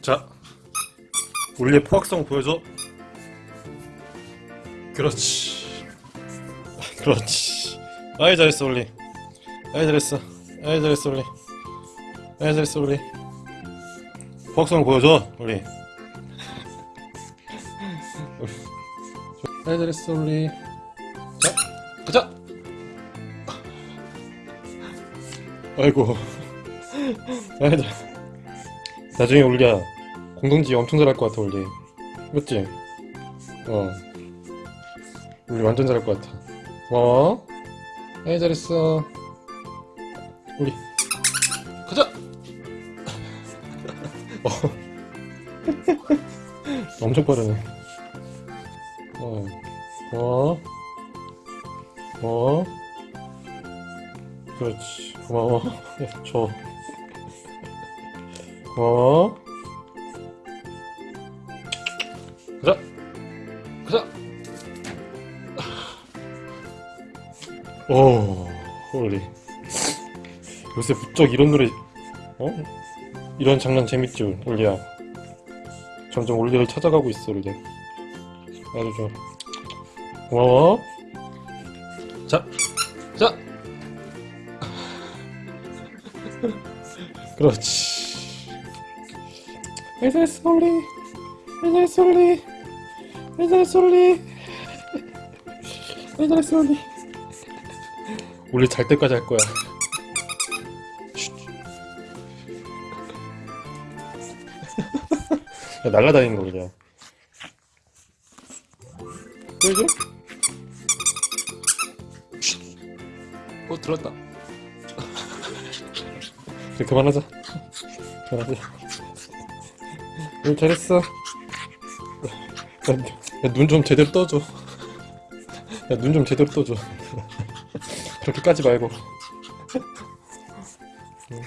자, 우리의 포악성 보여줘. 그렇지. 그렇지. 아이 잘했어 우리. 아이 잘했어. 아이 잘했어 우리. 아이 잘했어 우리. 포악성 보여줘 우리. 아이 잘했어 우리. 자, 가자. 아이고. 아이 잘. 나중에 울리야 공동지 엄청 잘할 것 같아 울리. 맞지? 어. 울리 완전 잘할 것 같아. 고마워. 아이 잘했어. 우리. 가자. 어. 엄청 빠르네. 어. 고마워 고마워 그렇지. 고마워. 줘. 고마워. 가자. 가자. 오 올리. 요새 부쩍 이런 노래 어? 이런 장난 재밌지 올리야. 점점 올리를 찾아가고 있어 올리 아주 좋아. 고마워 자 자. 그렇지 왜 솔리 왜 솔리 왜 솔리 왜 솔리 우리 잘 때까지 할 거야 야, 날라다니는 거 그냥 끌지? 어 들었다. 그래 그만하자. 그만하자. 잘했어. 눈 좀 제대로 떠줘. 야 눈 좀 제대로 떠줘. 그렇게 까지 말고. 응.